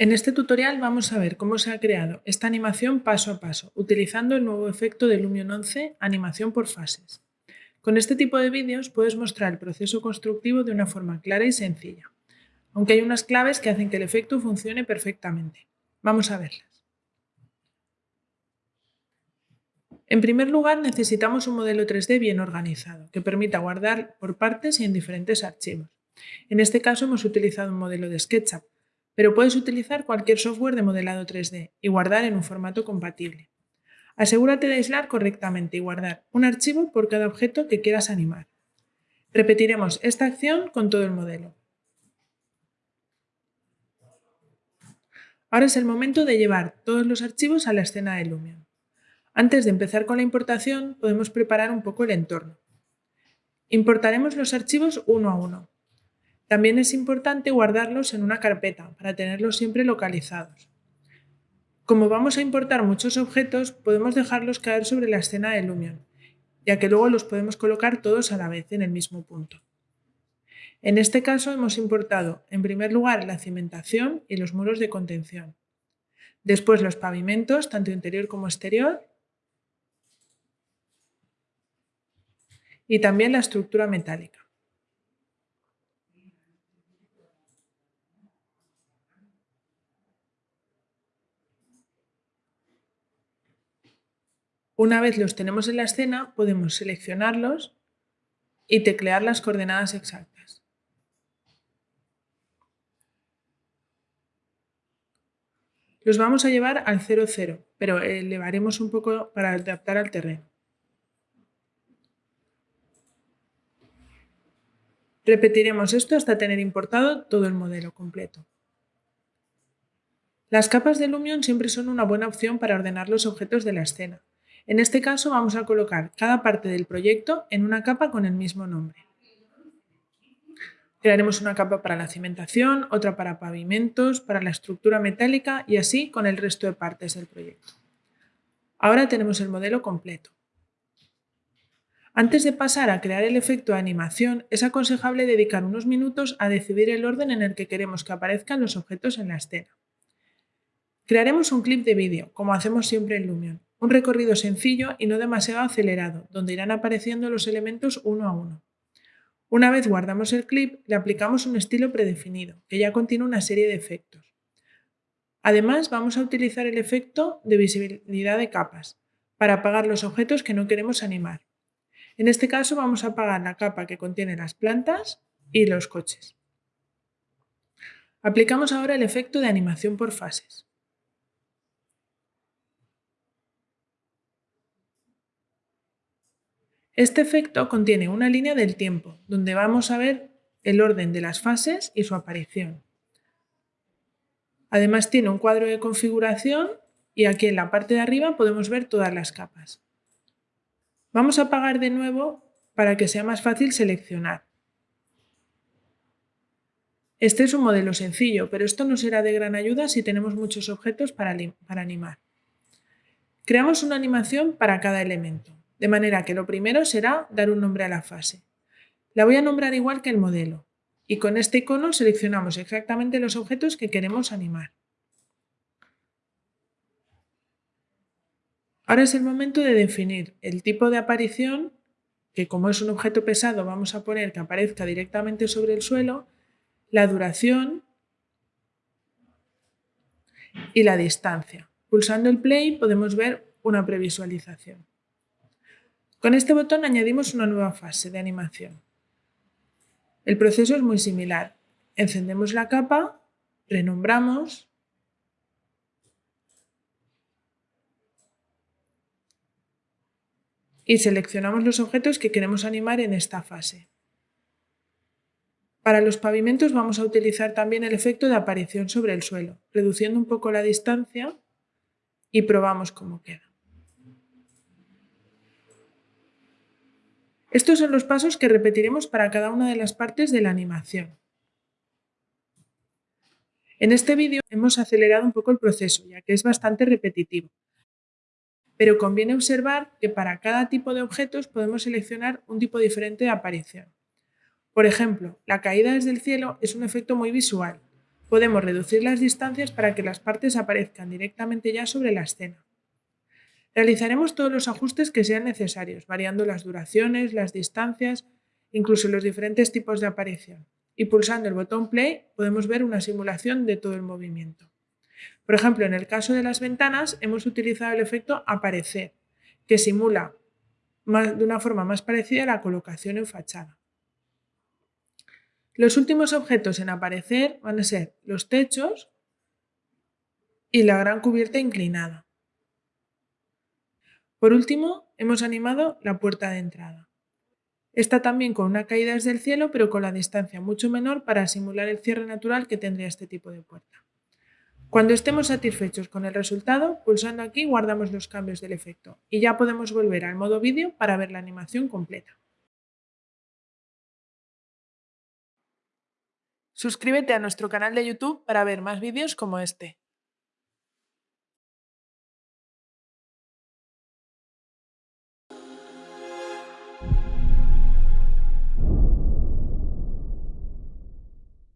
En este tutorial vamos a ver cómo se ha creado esta animación paso a paso, utilizando el nuevo efecto de Lumion 11, animación por fases. Con este tipo de vídeos puedes mostrar el proceso constructivo de una forma clara y sencilla, aunque hay unas claves que hacen que el efecto funcione perfectamente. Vamos a verlas. En primer lugar, necesitamos un modelo 3D bien organizado, que permita guardar por partes y en diferentes archivos. En este caso hemos utilizado un modelo de SketchUp, pero puedes utilizar cualquier software de modelado 3D y guardar en un formato compatible. Asegúrate de aislar correctamente y guardar un archivo por cada objeto que quieras animar. Repetiremos esta acción con todo el modelo. Ahora es el momento de llevar todos los archivos a la escena de Lumion. Antes de empezar con la importación, podemos preparar un poco el entorno. Importaremos los archivos uno a uno. También es importante guardarlos en una carpeta para tenerlos siempre localizados. Como vamos a importar muchos objetos, podemos dejarlos caer sobre la escena de Lumion, ya que luego los podemos colocar todos a la vez en el mismo punto. En este caso hemos importado, en primer lugar, la cimentación y los muros de contención. Después los pavimentos, tanto interior como exterior. Y también la estructura metálica. Una vez los tenemos en la escena, podemos seleccionarlos y teclear las coordenadas exactas. Los vamos a llevar al 0, 0, pero elevaremos un poco para adaptar al terreno. Repetiremos esto hasta tener importado todo el modelo completo. Las capas de Lumion siempre son una buena opción para ordenar los objetos de la escena. En este caso vamos a colocar cada parte del proyecto en una capa con el mismo nombre. Crearemos una capa para la cimentación, otra para pavimentos, para la estructura metálica y así con el resto de partes del proyecto. Ahora tenemos el modelo completo. Antes de pasar a crear el efecto de animación, es aconsejable dedicar unos minutos a decidir el orden en el que queremos que aparezcan los objetos en la escena. Crearemos un clip de vídeo, como hacemos siempre en Lumion. Un recorrido sencillo y no demasiado acelerado, donde irán apareciendo los elementos uno a uno. Una vez guardamos el clip, le aplicamos un estilo predefinido, que ya contiene una serie de efectos. Además, vamos a utilizar el efecto de visibilidad de capas, para apagar los objetos que no queremos animar. En este caso vamos a apagar la capa que contiene las plantas y los coches. Aplicamos ahora el efecto de animación por fases. Este efecto contiene una línea del tiempo, donde vamos a ver el orden de las fases y su aparición. Además tiene un cuadro de configuración y aquí en la parte de arriba podemos ver todas las capas. Vamos a apagar de nuevo para que sea más fácil seleccionar. Este es un modelo sencillo, pero esto no será de gran ayuda si tenemos muchos objetos para, para animar. Creamos una animación para cada elemento. De manera que lo primero será dar un nombre a la fase. La voy a nombrar igual que el modelo. Y con este icono seleccionamos exactamente los objetos que queremos animar. Ahora es el momento de definir el tipo de aparición, que como es un objeto pesado vamos a poner que aparezca directamente sobre el suelo, la duración y la distancia. Pulsando el play podemos ver una previsualización. Con este botón añadimos una nueva fase de animación. El proceso es muy similar. Encendemos la capa, renombramos y seleccionamos los objetos que queremos animar en esta fase. Para los pavimentos vamos a utilizar también el efecto de aparición sobre el suelo, reduciendo un poco la distancia y probamos cómo queda. Estos son los pasos que repetiremos para cada una de las partes de la animación. En este vídeo hemos acelerado un poco el proceso, ya que es bastante repetitivo. Pero conviene observar que para cada tipo de objetos podemos seleccionar un tipo diferente de aparición. Por ejemplo, la caída desde el cielo es un efecto muy visual, Podemos reducir las distancias para que las partes aparezcan directamente ya sobre la escena. Realizaremos todos los ajustes que sean necesarios, variando las duraciones, las distancias, incluso los diferentes tipos de aparición. Y pulsando el botón Play podemos ver una simulación de todo el movimiento. Por ejemplo, en el caso de las ventanas hemos utilizado el efecto aparecer, que simula de una forma más parecida la colocación en fachada. Los últimos objetos en aparecer van a ser los techos y la gran cubierta inclinada. Por último, hemos animado la puerta de entrada. Esta también con una caída desde el cielo, pero con la distancia mucho menor para simular el cierre natural que tendría este tipo de puerta. Cuando estemos satisfechos con el resultado, pulsando aquí guardamos los cambios del efecto y ya podemos volver al modo vídeo para ver la animación completa. Suscríbete a nuestro canal de YouTube para ver más vídeos como este.